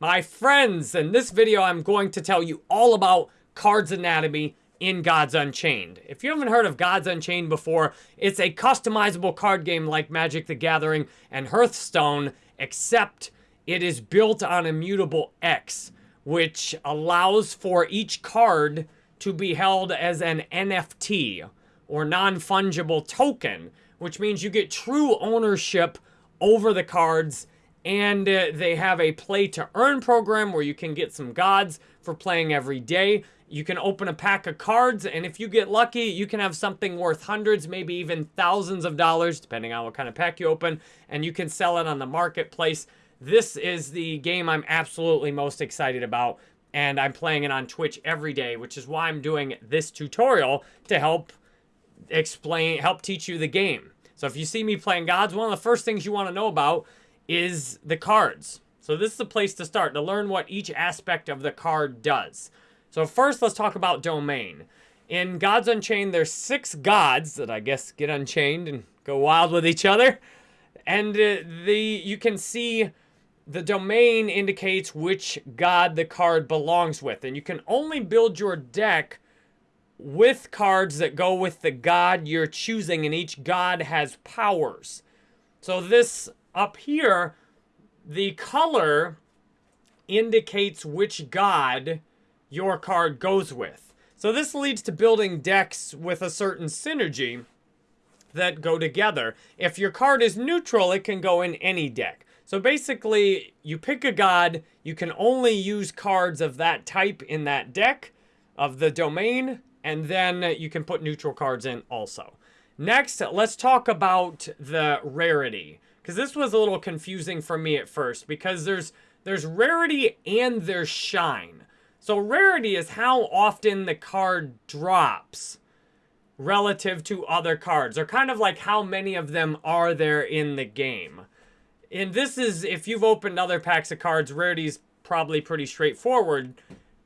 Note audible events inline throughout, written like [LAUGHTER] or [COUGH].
My friends, in this video, I'm going to tell you all about Cards Anatomy in Gods Unchained. If you haven't heard of Gods Unchained before, it's a customizable card game like Magic the Gathering and Hearthstone, except it is built on Immutable X, which allows for each card to be held as an NFT, or non-fungible token, which means you get true ownership over the cards and uh, they have a play to earn program where you can get some gods for playing every day. You can open a pack of cards, and if you get lucky, you can have something worth hundreds, maybe even thousands of dollars, depending on what kind of pack you open, and you can sell it on the marketplace. This is the game I'm absolutely most excited about, and I'm playing it on Twitch every day, which is why I'm doing this tutorial to help explain, help teach you the game. So if you see me playing gods, one of the first things you want to know about is the cards. So this is the place to start, to learn what each aspect of the card does. So first, let's talk about domain. In Gods Unchained, there's six gods that I guess get unchained and go wild with each other. And uh, the you can see the domain indicates which god the card belongs with. And you can only build your deck with cards that go with the god you're choosing, and each god has powers. So this up here, the color indicates which god your card goes with. So this leads to building decks with a certain synergy that go together. If your card is neutral, it can go in any deck. So basically, you pick a god, you can only use cards of that type in that deck, of the domain, and then you can put neutral cards in also. Next, let's talk about the rarity. Because this was a little confusing for me at first. Because there's there's rarity and there's shine. So rarity is how often the card drops relative to other cards. Or kind of like how many of them are there in the game. And this is, if you've opened other packs of cards, rarity is probably pretty straightforward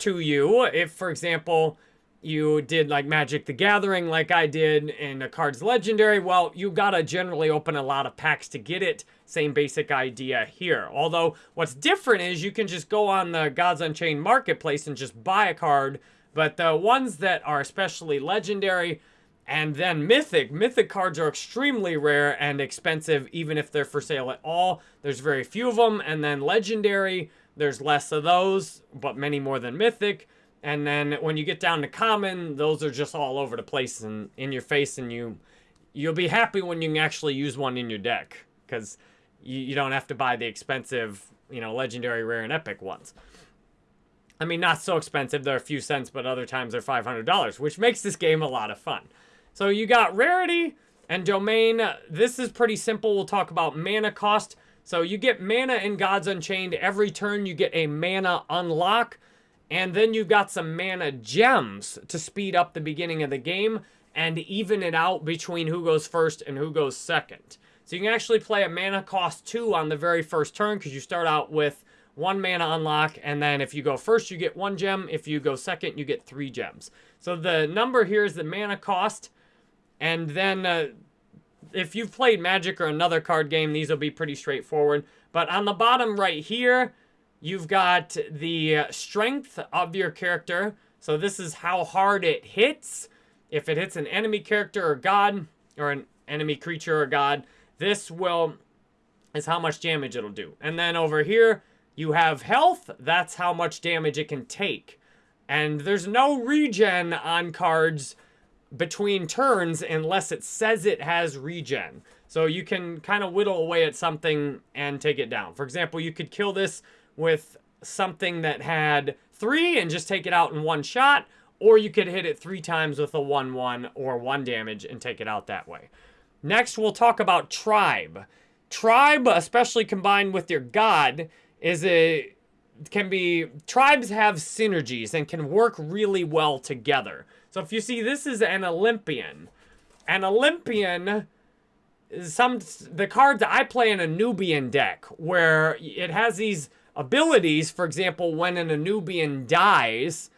to you. If, for example, you did like Magic the Gathering like I did and a card's legendary, well, you gotta generally open a lot of packs to get it. Same basic idea here. Although, what's different is you can just go on the Gods Unchained marketplace and just buy a card, but the ones that are especially legendary and then mythic, mythic cards are extremely rare and expensive even if they're for sale at all. There's very few of them, and then legendary, there's less of those, but many more than mythic. And then when you get down to common, those are just all over the place and in your face, and you you'll be happy when you can actually use one in your deck because you, you don't have to buy the expensive, you know, legendary, rare, and epic ones. I mean, not so expensive. They're a few cents, but other times they're $500, which makes this game a lot of fun. So you got rarity and domain. This is pretty simple. We'll talk about mana cost. So you get mana in Gods Unchained. Every turn you get a mana unlock. And then you've got some mana gems to speed up the beginning of the game and even it out between who goes first and who goes second. So you can actually play a mana cost 2 on the very first turn because you start out with one mana unlock and then if you go first you get one gem. If you go second you get three gems. So the number here is the mana cost and then uh, if you've played Magic or another card game these will be pretty straightforward. But on the bottom right here You've got the strength of your character. So this is how hard it hits. If it hits an enemy character or god, or an enemy creature or god, this will is how much damage it'll do. And then over here, you have health. That's how much damage it can take. And there's no regen on cards between turns unless it says it has regen. So you can kind of whittle away at something and take it down. For example, you could kill this with something that had three and just take it out in one shot, or you could hit it three times with a 1-1 or 1 damage and take it out that way. Next, we'll talk about Tribe. Tribe, especially combined with your God, is a can be tribes have synergies and can work really well together. So if you see this is an Olympian. An Olympian some the cards I play in an Anubian deck where it has these abilities. For example, when an Anubian dies,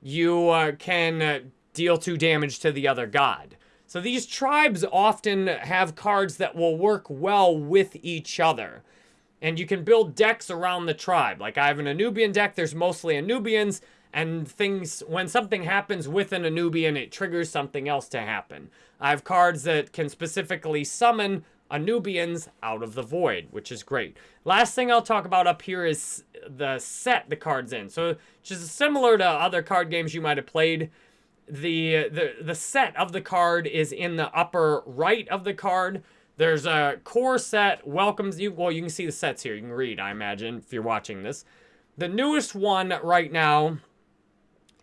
you uh, can uh, deal two damage to the other god. So these tribes often have cards that will work well with each other. And you can build decks around the tribe. Like I have an Anubian deck, there's mostly Anubians, and things, when something happens with an Anubian, it triggers something else to happen. I have cards that can specifically summon Anubians out of the void, which is great. Last thing I'll talk about up here is the set the card's in. So just similar to other card games you might have played, the, the, the set of the card is in the upper right of the card. There's a core set, welcomes you. Well, you can see the sets here. You can read, I imagine, if you're watching this. The newest one right now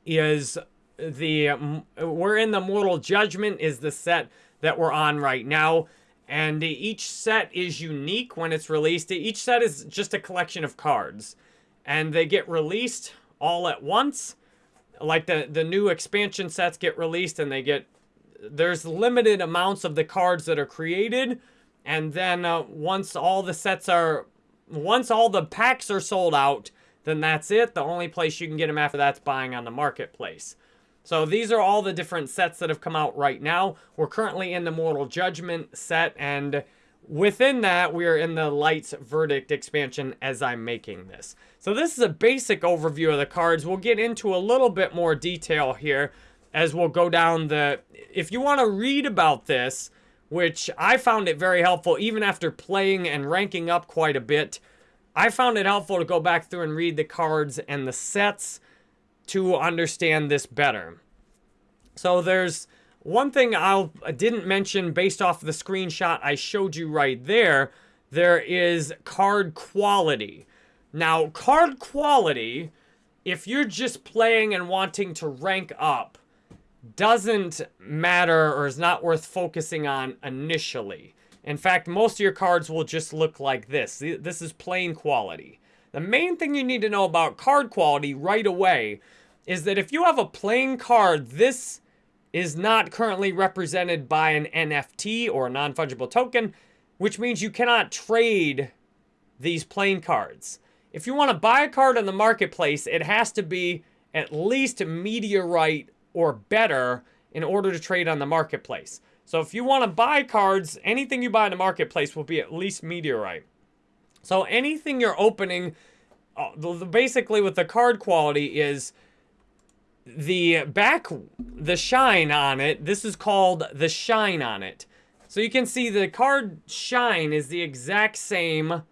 is the, we're in the Mortal Judgment is the set that we're on right now. And each set is unique when it's released. Each set is just a collection of cards. And they get released all at once. Like the, the new expansion sets get released and they get... There's limited amounts of the cards that are created. And then uh, once all the sets are... Once all the packs are sold out, then that's it. The only place you can get them after that's buying on the marketplace. So these are all the different sets that have come out right now. We're currently in the Mortal Judgment set, and within that, we are in the Lights Verdict expansion as I'm making this. So this is a basic overview of the cards. We'll get into a little bit more detail here as we'll go down the... If you want to read about this, which I found it very helpful even after playing and ranking up quite a bit, I found it helpful to go back through and read the cards and the sets to understand this better. So there's one thing I'll, I didn't mention based off the screenshot I showed you right there. There is card quality. Now, card quality, if you're just playing and wanting to rank up, doesn't matter or is not worth focusing on initially. In fact, most of your cards will just look like this. This is plain quality. The main thing you need to know about card quality right away is that if you have a plain card, this is not currently represented by an NFT or a non-fungible token, which means you cannot trade these plain cards. If you want to buy a card on the marketplace, it has to be at least meteorite or better in order to trade on the marketplace. So if you want to buy cards, anything you buy in the marketplace will be at least meteorite. So anything you're opening, uh, basically with the card quality is the back, the shine on it, this is called the shine on it. So you can see the card shine is the exact same,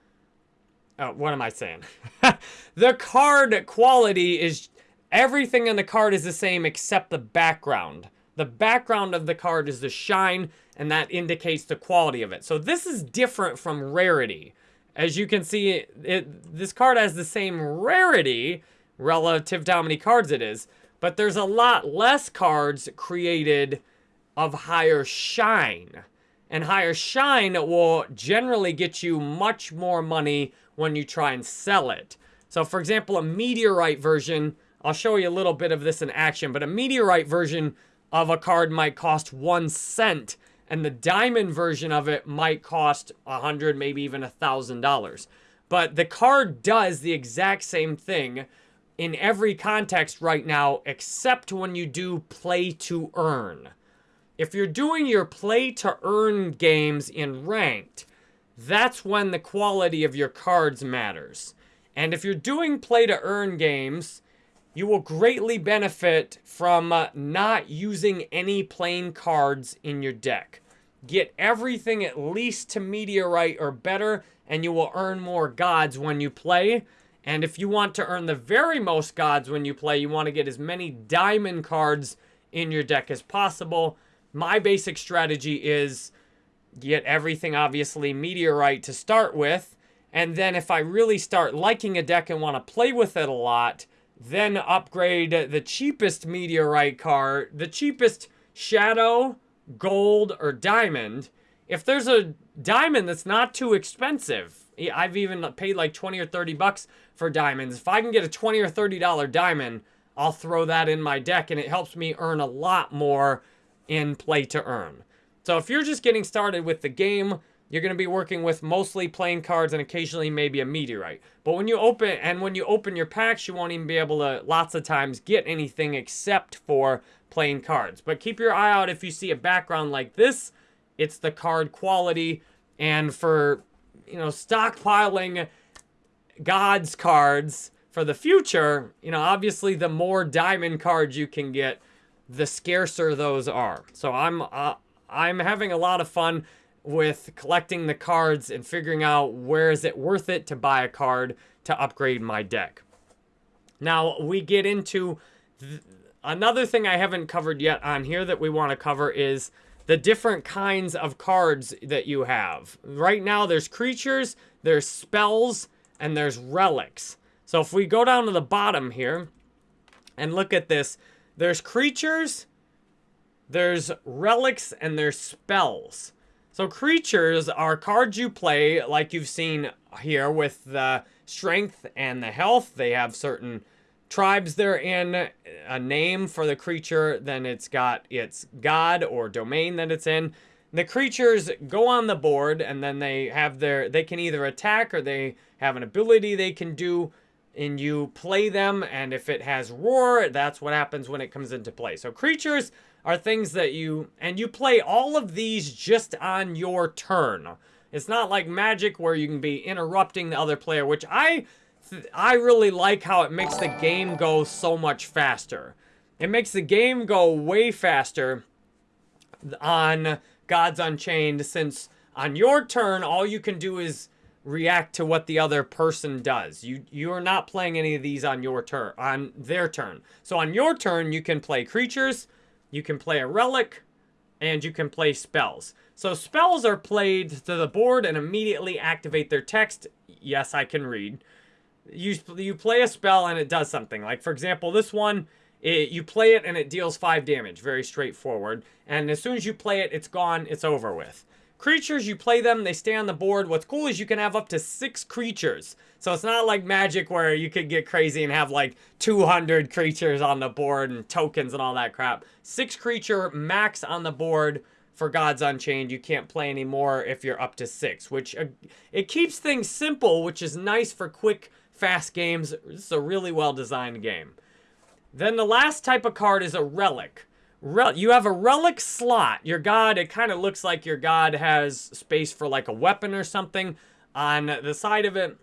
oh, what am I saying? [LAUGHS] the card quality is, everything in the card is the same except the background. The background of the card is the shine, and that indicates the quality of it. So this is different from rarity. As you can see, it, this card has the same rarity relative to how many cards it is, but there's a lot less cards created of higher shine. And higher shine will generally get you much more money when you try and sell it. So for example, a meteorite version, I'll show you a little bit of this in action, but a meteorite version of a card might cost one cent and the diamond version of it might cost a hundred, maybe even a thousand dollars. But the card does the exact same thing in every context right now, except when you do play to earn. If you're doing your play to earn games in ranked, that's when the quality of your cards matters. And if you're doing play to earn games, you will greatly benefit from uh, not using any plain cards in your deck. Get everything at least to Meteorite or better, and you will earn more gods when you play. And if you want to earn the very most gods when you play, you want to get as many diamond cards in your deck as possible. My basic strategy is get everything, obviously, Meteorite to start with. And then if I really start liking a deck and want to play with it a lot, then upgrade the cheapest meteorite card, the cheapest shadow, gold, or diamond. If there's a diamond that's not too expensive, I've even paid like 20 or 30 bucks for diamonds. If I can get a 20 or 30 dollar diamond, I'll throw that in my deck and it helps me earn a lot more in play to earn. So if you're just getting started with the game, you're going to be working with mostly playing cards and occasionally maybe a meteorite. But when you open, and when you open your packs, you won't even be able to, lots of times, get anything except for playing cards. But keep your eye out if you see a background like this. It's the card quality. And for, you know, stockpiling God's cards for the future, you know, obviously the more diamond cards you can get, the scarcer those are. So I'm uh, I'm having a lot of fun with collecting the cards and figuring out where is it worth it to buy a card to upgrade my deck. Now we get into another thing I haven't covered yet on here that we want to cover is the different kinds of cards that you have. Right now there's creatures, there's spells, and there's relics. So if we go down to the bottom here and look at this, there's creatures, there's relics, and there's spells. So creatures are cards you play like you've seen here with the strength and the health. They have certain tribes they're in, a name for the creature, then it's got its god or domain that it's in. The creatures go on the board and then they have their, they can either attack or they have an ability they can do and you play them and if it has roar that's what happens when it comes into play so creatures are things that you and you play all of these just on your turn it's not like magic where you can be interrupting the other player which i i really like how it makes the game go so much faster it makes the game go way faster on gods unchained since on your turn all you can do is react to what the other person does. You you are not playing any of these on your turn, on their turn. So on your turn, you can play creatures, you can play a relic, and you can play spells. So spells are played to the board and immediately activate their text. Yes, I can read. You, you play a spell and it does something. Like, for example, this one, it, you play it and it deals 5 damage. Very straightforward. And as soon as you play it, it's gone. It's over with. Creatures, you play them, they stay on the board. What's cool is you can have up to six creatures. So it's not like Magic where you could get crazy and have like 200 creatures on the board and tokens and all that crap. Six creature max on the board for Gods Unchained. You can't play anymore if you're up to six, which uh, it keeps things simple, which is nice for quick, fast games. It's a really well-designed game. Then the last type of card is a relic you have a relic slot. Your god, it kind of looks like your god has space for like a weapon or something on the side of it,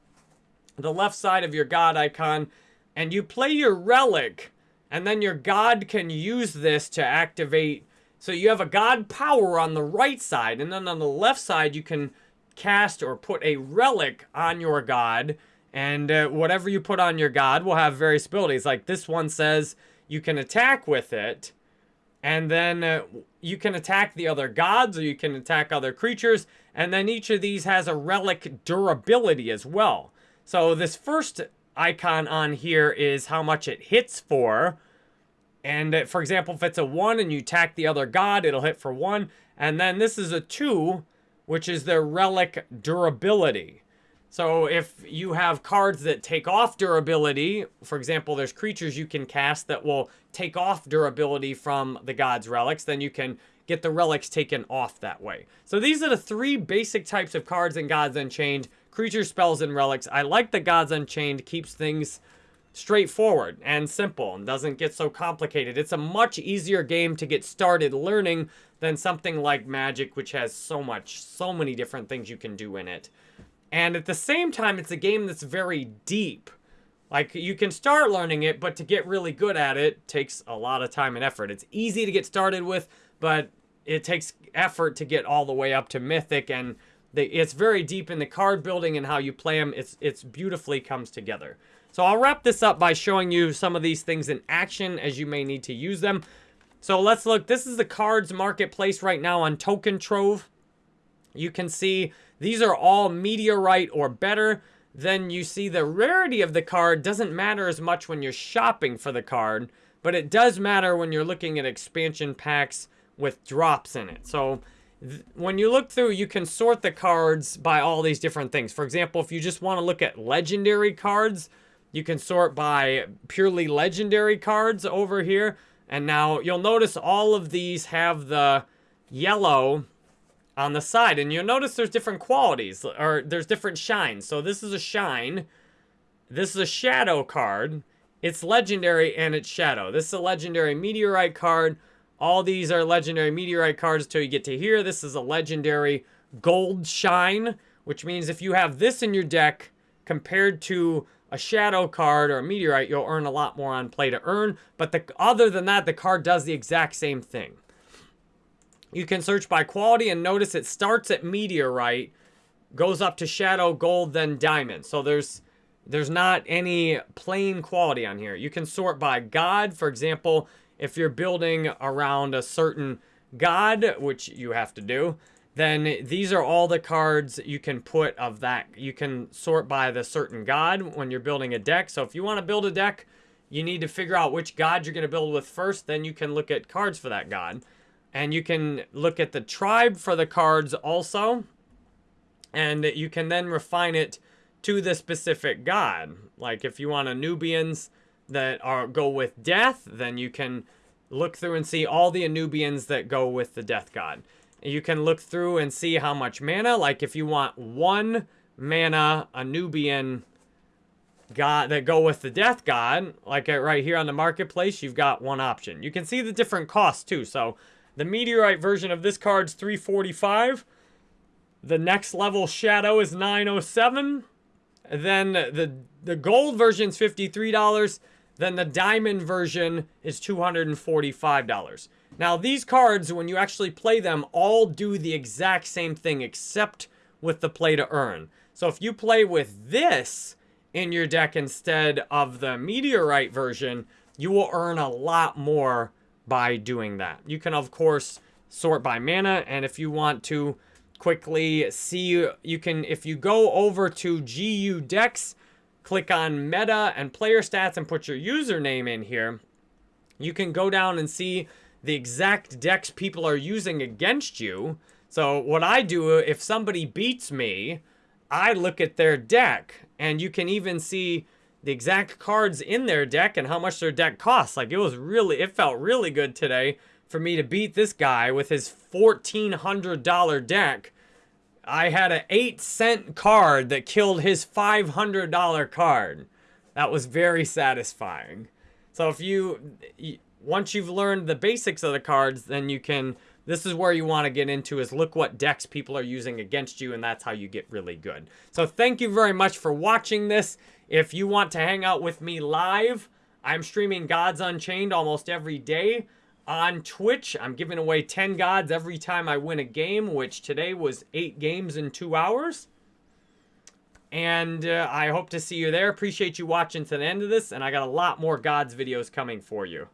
the left side of your god icon, and you play your relic, and then your god can use this to activate. So you have a god power on the right side, and then on the left side you can cast or put a relic on your god, and uh, whatever you put on your god will have various abilities. Like this one says you can attack with it, and then uh, you can attack the other gods or you can attack other creatures. And then each of these has a relic durability as well. So this first icon on here is how much it hits for. And uh, for example, if it's a 1 and you attack the other god, it'll hit for 1. And then this is a 2, which is their relic durability. So if you have cards that take off durability, for example, there's creatures you can cast that will take off durability from the god's relics, then you can get the relics taken off that way. So these are the three basic types of cards in Gods Unchained, creature spells and relics. I like the Gods Unchained, keeps things straightforward and simple and doesn't get so complicated. It's a much easier game to get started learning than something like Magic, which has so much, so many different things you can do in it. And at the same time, it's a game that's very deep. Like, you can start learning it, but to get really good at it takes a lot of time and effort. It's easy to get started with, but it takes effort to get all the way up to Mythic, and the, it's very deep in the card building and how you play them. It's, it's beautifully comes together. So I'll wrap this up by showing you some of these things in action as you may need to use them. So let's look. This is the cards marketplace right now on Token Trove. You can see these are all meteorite or better. Then you see the rarity of the card doesn't matter as much when you're shopping for the card, but it does matter when you're looking at expansion packs with drops in it. So when you look through, you can sort the cards by all these different things. For example, if you just want to look at legendary cards, you can sort by purely legendary cards over here. And now you'll notice all of these have the yellow on the side. And you'll notice there's different qualities, or there's different shines. So this is a shine. This is a shadow card. It's legendary and it's shadow. This is a legendary meteorite card. All these are legendary meteorite cards until you get to here. This is a legendary gold shine, which means if you have this in your deck compared to a shadow card or a meteorite, you'll earn a lot more on play to earn. But the, other than that, the card does the exact same thing. You can search by quality and notice it starts at meteorite, goes up to shadow, gold, then diamond. So there's there's not any plain quality on here. You can sort by god. For example, if you're building around a certain god, which you have to do, then these are all the cards you can put of that. You can sort by the certain god when you're building a deck. So if you want to build a deck, you need to figure out which god you're going to build with first. Then you can look at cards for that god. And you can look at the tribe for the cards also. And you can then refine it to the specific god. Like if you want a Anubians that are go with death, then you can look through and see all the Anubians that go with the death god. You can look through and see how much mana. Like if you want one mana Anubian god that go with the death god, like right here on the marketplace, you've got one option. You can see the different costs too. So the meteorite version of this card's 345. The next level shadow is 907. Then the the gold version is $53. Then the diamond version is $245. Now, these cards, when you actually play them, all do the exact same thing except with the play to earn. So if you play with this in your deck instead of the meteorite version, you will earn a lot more by doing that. You can, of course, sort by mana, and if you want to quickly see, you can, if you go over to GU Decks, click on Meta and Player Stats and put your username in here, you can go down and see the exact decks people are using against you. So what I do, if somebody beats me, I look at their deck, and you can even see the exact cards in their deck and how much their deck costs. Like, it was really, it felt really good today for me to beat this guy with his $1,400 deck. I had an 8 cent card that killed his $500 card. That was very satisfying. So if you, once you've learned the basics of the cards, then you can, this is where you want to get into is look what decks people are using against you, and that's how you get really good. So thank you very much for watching this. If you want to hang out with me live, I'm streaming Gods Unchained almost every day on Twitch. I'm giving away 10 gods every time I win a game, which today was 8 games in 2 hours. And uh, I hope to see you there. Appreciate you watching to the end of this, and I got a lot more gods videos coming for you.